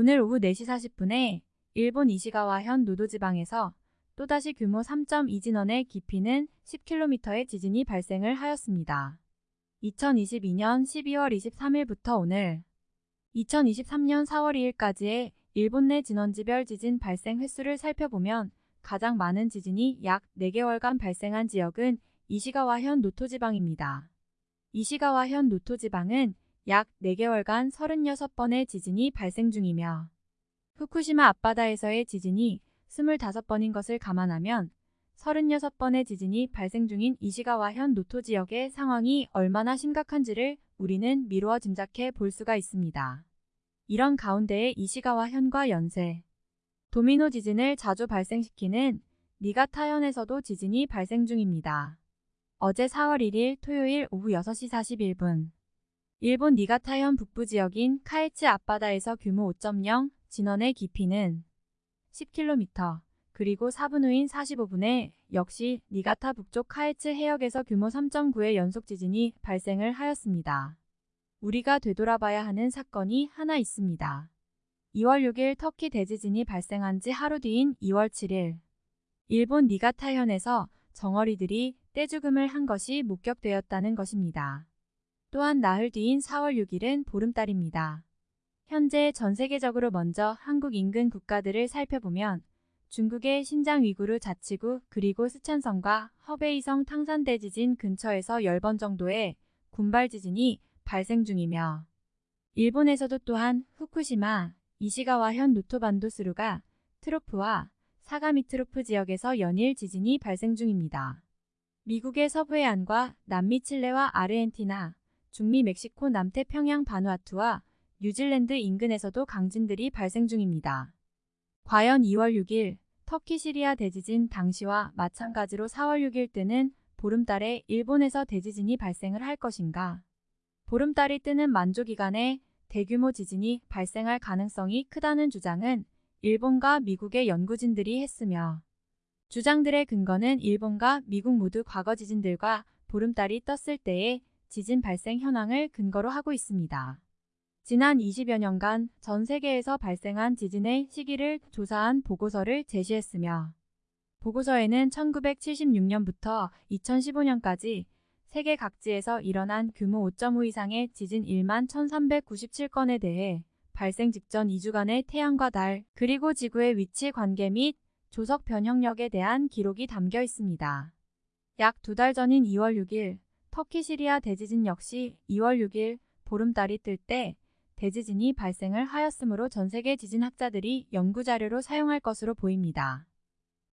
오늘 오후 4시 40분에 일본 이시가와현 노도지방에서 또다시 규모 3.2 진원의 깊이는 10km의 지진이 발생을 하였습니다. 2022년 12월 23일부터 오늘 2023년 4월 2일까지의 일본 내 진원지별 지진 발생 횟수를 살펴보면 가장 많은 지진이 약 4개월간 발생한 지역은 이시가와현 노토지방입니다. 이시가와현 노토지방은 약 4개월간 36번의 지진이 발생 중이며 후쿠시마 앞바다에서의 지진이 25번인 것을 감안하면 36번의 지진이 발생 중인 이시가와현 노토 지역의 상황이 얼마나 심각한지를 우리는 미루어 짐작해 볼 수가 있습니다. 이런 가운데에 이시가와현과 연세, 도미노 지진을 자주 발생시키는 니가타현에서도 지진이 발생 중입니다. 어제 4월 1일 토요일 오후 6시 41분 일본 니가타현 북부 지역인 카에츠 앞바다에서 규모 5.0 진원의 깊이는 10km 그리고 4분 후인 45분에 역시 니가타 북쪽 카에츠 해역에서 규모 3.9의 연속 지진이 발생을 하였습니다. 우리가 되돌아봐야 하는 사건이 하나 있습니다. 2월 6일 터키 대지진이 발생한 지 하루 뒤인 2월 7일 일본 니가타현에서 정어리들이 떼죽음을 한 것이 목격되었다는 것입니다. 또한 나흘 뒤인 4월 6일은 보름달입니다. 현재 전 세계적으로 먼저 한국 인근 국가들을 살펴보면 중국의 신장 위구르 자치구 그리고 스촨성과 허베이성 탕산대 지진 근처에서 10번 정도의 군발 지진이 발생 중이며 일본에서도 또한 후쿠시마, 이시가와현 노토반도 스루가 트로프와 사가미트로프 지역에서 연일 지진이 발생 중입니다. 미국의 서부해안과 남미 칠레와 아르헨티나, 중미 멕시코 남태평양 바누아투와 뉴질랜드 인근에서도 강진들이 발생 중입니다. 과연 2월 6일 터키 시리아 대지진 당시와 마찬가지로 4월 6일 때는 보름달에 일본에서 대지진이 발생을 할 것인가? 보름달이 뜨는 만조 기간에 대규모 지진이 발생할 가능성이 크다는 주장은 일본과 미국의 연구진들이 했으며 주장들의 근거는 일본과 미국 모두 과거 지진들과 보름달이 떴을 때의 지진 발생 현황을 근거로 하고 있습니다. 지난 20여 년간 전 세계에서 발생한 지진의 시기를 조사한 보고서를 제시했으며 보고서에는 1976년부터 2015년까지 세계 각지에서 일어난 규모 5.5 이상의 지진 1만 1397건에 대해 발생 직전 2주간의 태양과 달 그리고 지구의 위치 관계 및 조석 변형력에 대한 기록이 담겨 있습니다. 약 두 달 전인 2월 6일 터키 시리아 대지진 역시 2월 6일 보름달이 뜰 때 대지진이 발생을 하였으므로 전 세계 지진학자들이 연구자료로 사용할 것으로 보입니다.